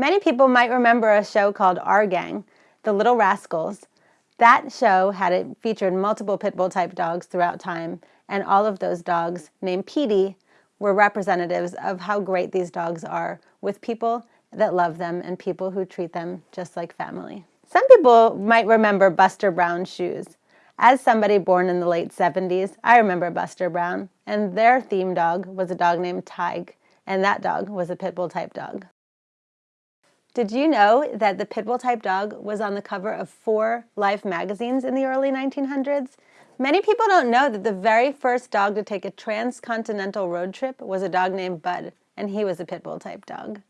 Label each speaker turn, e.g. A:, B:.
A: Many people might remember a show called Our Gang, The Little Rascals. That show had it featured multiple pit bull type dogs throughout time, and all of those dogs, named Petey, were representatives of how great these dogs are with people that love them and people who treat them just like family. Some people might remember Buster Brown's shoes. As somebody born in the late 70s, I remember Buster Brown, and their theme dog was a dog named Tige, and that dog was a pit bull type dog. Did you know that the pit bull type dog was on the cover of four Life magazines in the early 1900s? Many people don't know that the very first dog to take a transcontinental road trip was a dog named Bud, and he was a pit bull type dog.